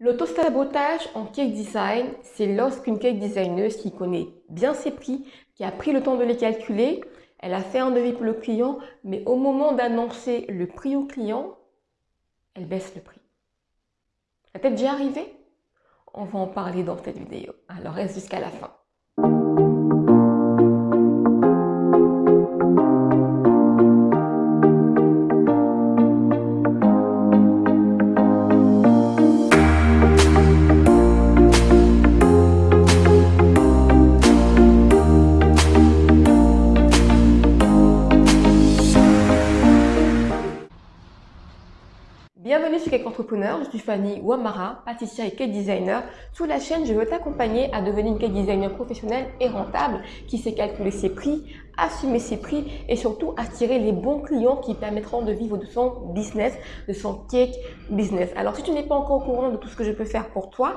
L'auto-sabotage en cake design, c'est lorsqu'une cake designer qui connaît bien ses prix, qui a pris le temps de les calculer, elle a fait un devis pour le client, mais au moment d'annoncer le prix au client, elle baisse le prix. Ça t'est déjà arrivé On va en parler dans cette vidéo, alors reste jusqu'à la fin. Bienvenue sur Cake Entrepreneur, je suis Fanny Wamara, pâtissière et cake designer. Sur la chaîne, je veux t'accompagner à devenir une cake designer professionnelle et rentable qui sait calculer ses prix, assumer ses prix et surtout attirer les bons clients qui permettront de vivre de son business, de son cake business. Alors si tu n'es pas encore au courant de tout ce que je peux faire pour toi,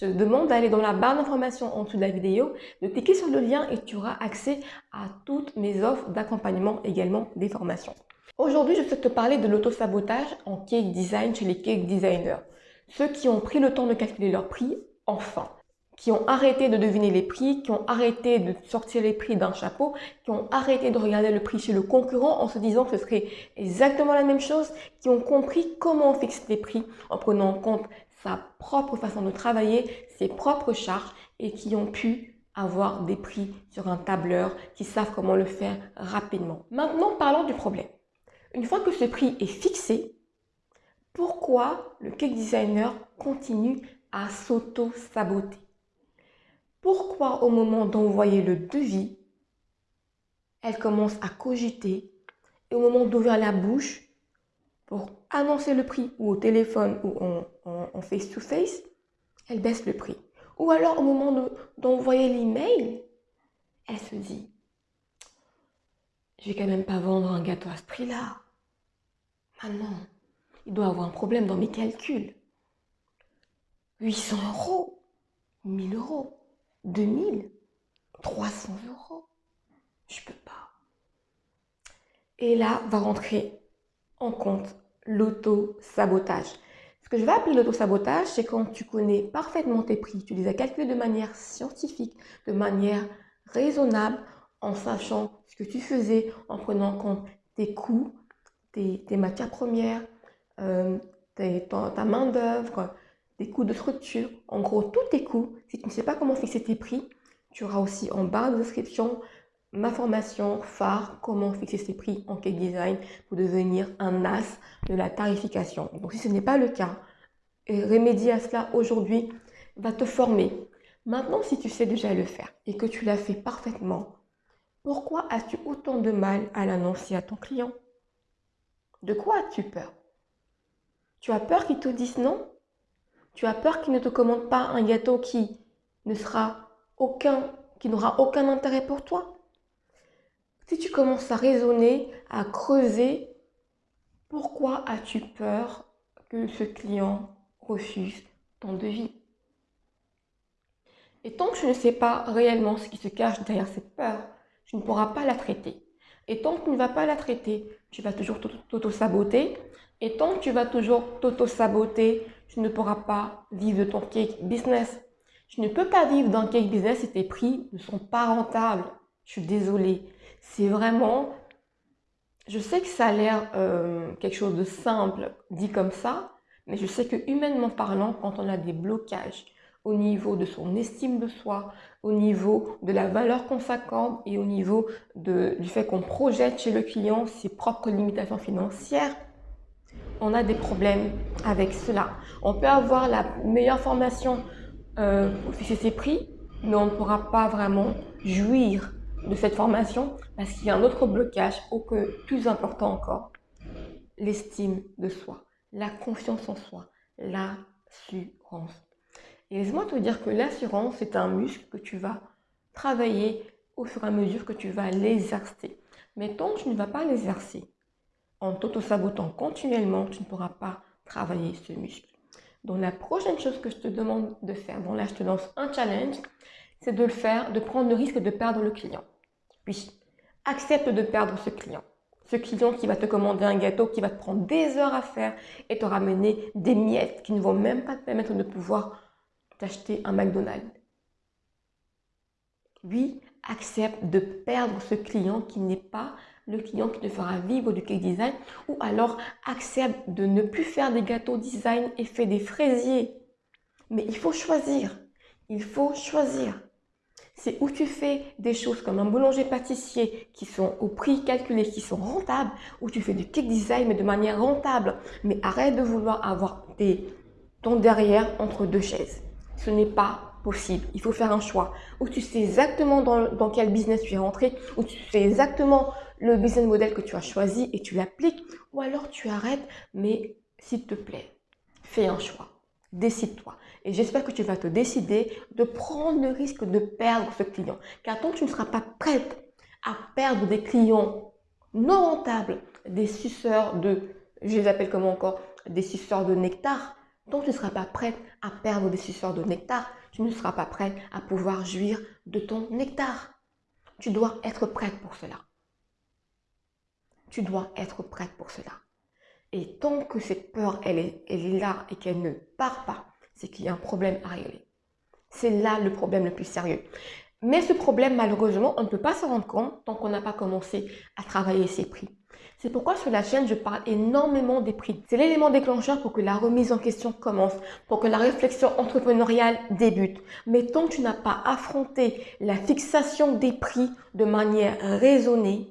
je te demande d'aller dans la barre d'information en dessous de la vidéo, de cliquer sur le lien et tu auras accès à toutes mes offres d'accompagnement, également des formations. Aujourd'hui, je souhaite te parler de l'auto-sabotage en cake design chez les cake designers. Ceux qui ont pris le temps de calculer leur prix, enfin. Qui ont arrêté de deviner les prix, qui ont arrêté de sortir les prix d'un chapeau, qui ont arrêté de regarder le prix chez le concurrent en se disant que ce serait exactement la même chose, qui ont compris comment on fixe les prix en prenant en compte sa propre façon de travailler, ses propres charges et qui ont pu avoir des prix sur un tableur, qui savent comment le faire rapidement. Maintenant, parlons du problème. Une fois que ce prix est fixé, pourquoi le cake designer continue à s'auto-saboter? Pourquoi au moment d'envoyer le devis, elle commence à cogiter et au moment d'ouvrir la bouche pour annoncer le prix ou au téléphone ou en face-to-face, elle baisse le prix? Ou alors au moment d'envoyer l'email, elle se dit je vais quand même pas vendre un gâteau à ce prix-là. Maintenant, il doit avoir un problème dans mes calculs. 800 euros, 1000 euros, 2000, 300 euros. Je peux pas. Et là va rentrer en compte l'auto-sabotage. Ce que je vais appeler l'auto-sabotage, c'est quand tu connais parfaitement tes prix, tu les as calculés de manière scientifique, de manière raisonnable, en sachant ce que tu faisais, en prenant en compte tes coûts, tes, matières premières, euh, ta, main d'œuvre, tes coûts de structure, en gros tous tes coûts. Si tu ne sais pas comment fixer tes prix, tu auras aussi en barre de description ma formation phare, comment fixer ses prix en cake design pour devenir un as de la tarification. Donc si ce n'est pas le cas, remédier à cela aujourd'hui va te former. Maintenant, si tu sais déjà le faire et que tu l'as fait parfaitement, pourquoi as-tu autant de mal à l'annoncer à ton client? De quoi as-tu peur? Tu as peur qu'il te dise non? Tu as peur qu'il ne te commande pas un gâteau qui ne sera aucun, qui n'aura aucun intérêt pour toi? Si tu commences à raisonner, à creuser, pourquoi as-tu peur que ce client refuse ton devis? Et tant que je ne sais pas réellement ce qui se cache derrière cette peur, tu ne pourras pas la traiter. Et tant que tu ne vas pas la traiter, tu vas toujours t'auto-saboter. Et tant que tu vas toujours t'auto-saboter, tu ne pourras pas vivre de ton cake business. Tu ne peux pas vivre d'un cake business si tes prix ne sont pas rentables. Je suis désolée. C'est vraiment... Je sais que ça a l'air euh, quelque chose de simple dit comme ça, mais je sais que humainement parlant, quand on a des blocages, au niveau de son estime de soi, au niveau de la valeur qu'on s'accorde et au niveau du fait qu'on projette chez le client ses propres limitations financières, on a des problèmes avec cela. On peut avoir la meilleure formation euh, pour fixer ses prix, mais on ne pourra pas vraiment jouir de cette formation parce qu'il y a un autre blocage, plus important encore, l'estime de soi, la confiance en soi, l'assurance et laisse-moi te dire que l'assurance, c'est un muscle que tu vas travailler au fur et à mesure que tu vas l'exercer. Mais tant que tu ne vas pas l'exercer, en t'auto-sabotant continuellement, tu ne pourras pas travailler ce muscle. Donc la prochaine chose que je te demande de faire, bon là je te lance un challenge, c'est de le faire, de prendre le risque de perdre le client. Puis, accepte de perdre ce client. Ce client qui va te commander un gâteau qui va te prendre des heures à faire et te ramener des miettes qui ne vont même pas te permettre de pouvoir t'acheter un McDonald's. Oui, accepte de perdre ce client qui n'est pas le client qui te fera vivre du cake design ou alors accepte de ne plus faire des gâteaux design et fais des fraisiers. Mais il faut choisir. Il faut choisir. C'est où tu fais des choses comme un boulanger-pâtissier qui sont au prix calculé, qui sont rentables, ou tu fais du cake design mais de manière rentable. Mais arrête de vouloir avoir ton derrière entre deux chaises. Ce n'est pas possible. Il faut faire un choix où tu sais exactement dans, quel business tu es rentré, où tu sais exactement le business model que tu as choisi et tu l'appliques, ou alors tu arrêtes, mais s'il te plaît, fais un choix. Décide-toi. Et j'espère que tu vas te décider de prendre le risque de perdre ce client. Car tant que tu ne seras pas prête à perdre des clients non rentables, des suceurs de, je les appelle comment encore, des suceurs de nectar, que tu ne seras pas prête à perdre des suceurs de nectar, tu ne seras pas prête à pouvoir jouir de ton nectar. Tu dois être prête pour cela. Tu dois être prête pour cela. Et tant que cette peur, elle est, elle est là et qu'elle ne part pas, c'est qu'il y a un problème à régler. C'est là le problème le plus sérieux. Mais ce problème, malheureusement, on ne peut pas se rendre compte tant qu'on n'a pas commencé à travailler ses prix. C'est pourquoi sur la chaîne, je parle énormément des prix. C'est l'élément déclencheur pour que la remise en question commence, pour que la réflexion entrepreneuriale débute. Mais tant que tu n'as pas affronté la fixation des prix de manière raisonnée,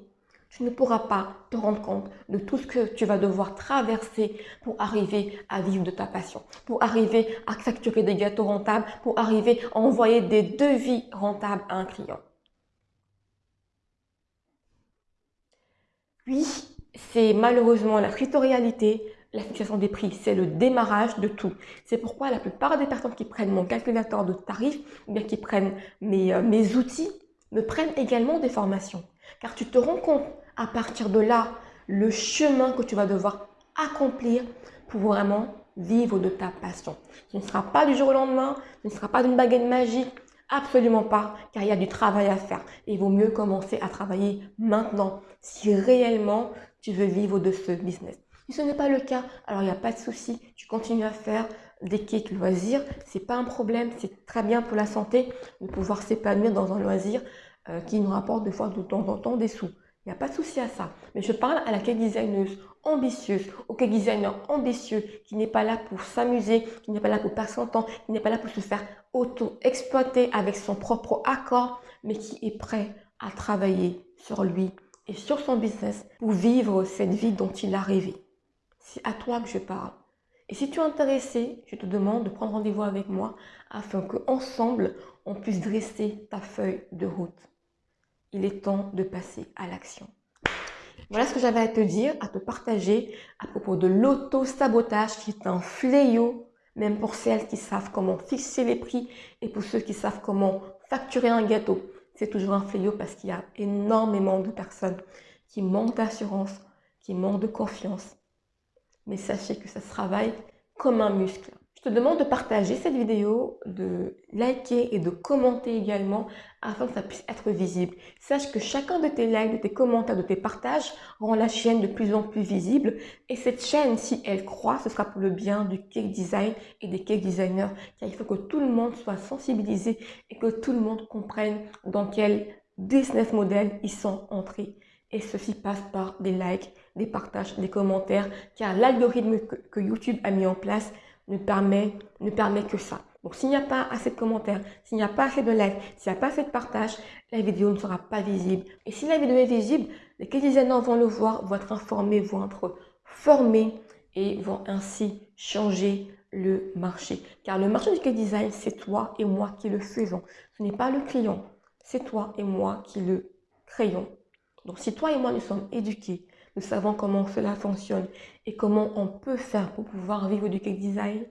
tu ne pourras pas te rendre compte de tout ce que tu vas devoir traverser pour arriver à vivre de ta passion, pour arriver à facturer des gâteaux rentables, pour arriver à envoyer des devis rentables à un client. Oui, c'est malheureusement la réalité, la fixation des prix, c'est le démarrage de tout. C'est pourquoi la plupart des personnes qui prennent mon calculateur de tarifs ou bien qui prennent mes, euh, mes outils me prennent également des formations. Car tu te rends compte à partir de là le chemin que tu vas devoir accomplir pour vraiment vivre de ta passion. Ce ne sera pas du jour au lendemain, ce ne sera pas d'une baguette magique, Absolument pas, car il y a du travail à faire. il vaut mieux commencer à travailler maintenant si réellement tu veux vivre de ce business. Si ce n'est pas le cas, alors il n'y a pas de souci. Tu continues à faire des cakes loisirs. C'est pas un problème. C'est très bien pour la santé de pouvoir s'épanouir dans un loisir euh, qui nous rapporte des fois de temps en temps des sous. Il n'y a pas de souci à ça. Mais je parle à la cake designeuse ambitieuse, au cake designer ambitieux, qui n'est pas là pour s'amuser, qui n'est pas là pour passer son temps, qui n'est pas là pour se faire auto-exploiter avec son propre accord, mais qui est prêt à travailler sur lui et sur son business pour vivre cette vie dont il a rêvé. C'est à toi que je parle. Et si tu es intéressé, je te demande de prendre rendez-vous avec moi afin qu'ensemble, on puisse dresser ta feuille de route. Il est temps de passer à l'action. Voilà ce que j'avais à te dire, à te partager à propos de l'auto-sabotage qui est un fléau, même pour celles qui savent comment fixer les prix et pour ceux qui savent comment facturer un gâteau c'est toujours un fléau parce qu'il y a énormément de personnes qui manquent d'assurance, qui manquent de confiance. Mais sachez que ça se travaille comme un muscle. Je te demande de partager cette vidéo, de liker et de commenter également afin que ça puisse être visible. Sache que chacun de tes likes, de tes commentaires, de tes partages rend la chaîne de plus en plus visible. Et cette chaîne, si elle croît, ce sera pour le bien du cake design et des cake designers. Car il faut que tout le monde soit sensibilisé et que tout le monde comprenne dans quel business model ils sont entrés. Et ceci passe par des likes, des partages, des commentaires, car l'algorithme que YouTube a mis en place ne permet, ne permet que ça. Donc, s'il n'y a pas assez de commentaires, s'il n'y a pas assez de likes, s'il n'y a pas assez de partages, la vidéo ne sera pas visible. Et si la vidéo est visible, les designers vont le voir, vont être informés, vont être formés et vont ainsi changer le marché. Car le marché du cake design, c'est toi et moi qui le faisons. Ce n'est pas le client, c'est toi et moi qui le créons. Donc, si toi et moi nous sommes éduqués, nous savons comment cela fonctionne et comment on peut faire pour pouvoir vivre du cake design,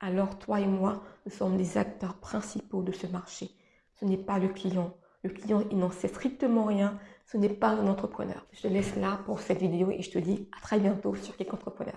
alors toi et moi, nous sommes les acteurs principaux de ce marché. Ce n'est pas le client. Le client, il n'en sait strictement rien. Ce n'est pas un entrepreneur. Je te laisse là pour cette vidéo et je te dis à très bientôt sur Cake Entrepreneur.